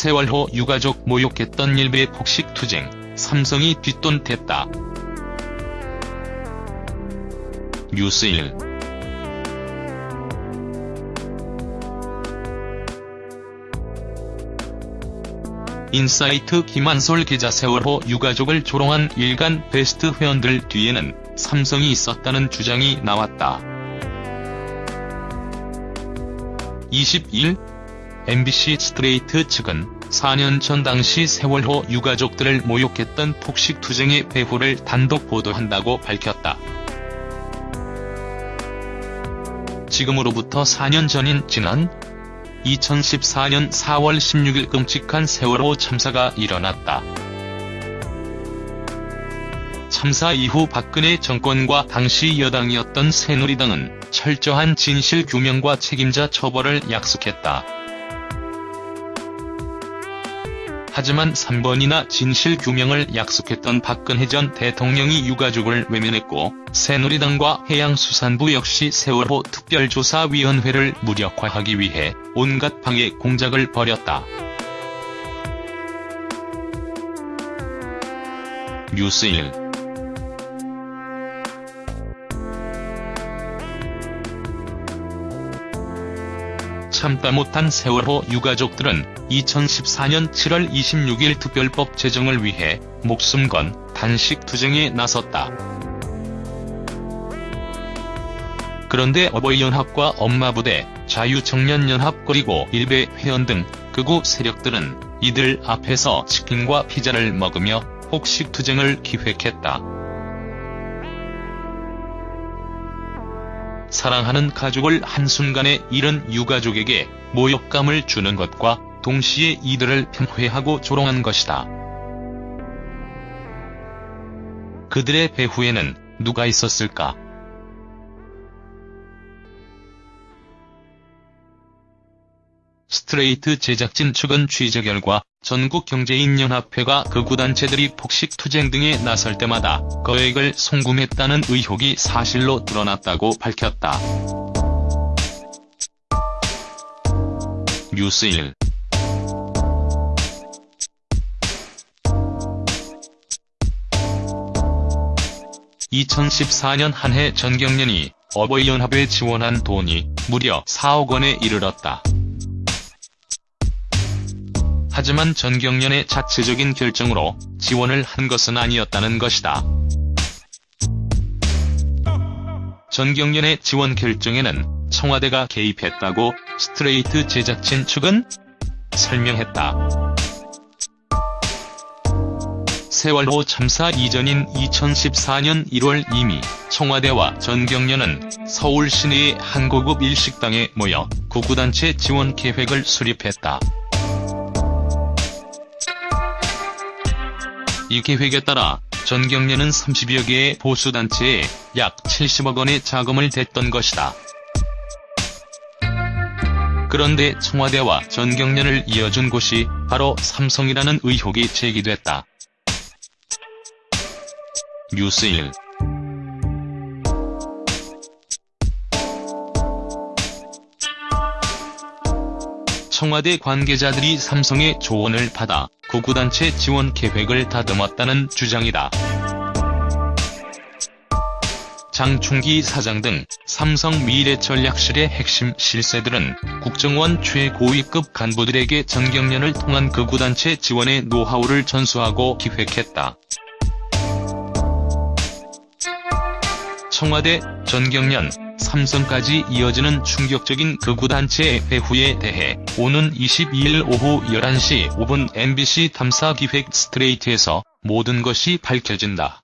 세월호 유가족 모욕했던 일베 폭식 투쟁, 삼성이 뒷돈 댔다. 뉴스일 인사이트 김한솔 기자 세월호 유가족을 조롱한 일간 베스트 회원들 뒤에는 삼성이 있었다는 주장이 나왔다. 22일 MBC 스트레이트 측은 4년 전 당시 세월호 유가족들을 모욕했던 폭식투쟁의 배후를 단독 보도한다고 밝혔다. 지금으로부터 4년 전인 지난 2014년 4월 16일 끔찍한 세월호 참사가 일어났다. 참사 이후 박근혜 정권과 당시 여당이었던 새누리당은 철저한 진실규명과 책임자 처벌을 약속했다. 하지만 3번이나 진실 규명을 약속했던 박근혜 전 대통령이 유가족을 외면했고 새누리당과 해양수산부 역시 세월호 특별조사위원회를 무력화하기 위해 온갖 방해 공작을 벌였다. 뉴스일 참다 못한 세월호 유가족들은 2014년 7월 26일 특별법 제정을 위해 목숨 건 단식 투쟁에 나섰다. 그런데 어버이연합과 엄마부대, 자유청년연합 그리고 일베 회원 등 극우 세력들은 이들 앞에서 치킨과 피자를 먹으며 폭식 투쟁을 기획했다. 사랑하는 가족을 한순간에 잃은 유가족에게 모욕감을 주는 것과 동시에 이들을 편회하고 조롱한 것이다. 그들의 배후에는 누가 있었을까? 스트레이트 제작진 측은 취재 결과 전국경제인연합회가 극우단체들이 폭식투쟁 등에 나설 때마다 거액을 송금했다는 의혹이 사실로 드러났다고 밝혔다. 뉴스일 (2014년) 한 해 전경련이 어버이연합에 지원한 돈이 무려 4억 원에 이르렀다. 하지만 전경련의 자체적인 결정으로 지원을 한 것은 아니었다는 것이다. 전경련의 지원 결정에는 청와대가 개입했다고 스트레이트 제작진 측은 설명했다. 세월호 참사 이전인 2014년 1월 이미 청와대와 전경련은 서울 시내의 한 고급 일식당에 모여 구구단체 지원 계획을 수립했다. 이 계획에 따라 전경련은 30여 개의 보수단체에 약 70억 원의 자금을 댔던 것이다. 그런데 청와대와 전경련을 이어준 곳이 바로 삼성이라는 의혹이 제기됐다. 뉴스일 청와대 관계자들이 삼성의 조언을 받아 구구단체 지원 계획을 다듬었다는 주장이다. 장충기 사장 등 삼성 미래전략실의 핵심 실세들은 국정원 최고위급 간부들에게 전경련을 통한 극우단체 지원의 노하우를 전수하고 기획했다. 청와대, 전경련, 삼성까지 이어지는 충격적인 극우단체의 배후에 대해 오는 22일 오후 11시 5분 MBC 탐사기획 스트레이트에서 모든 것이 밝혀진다.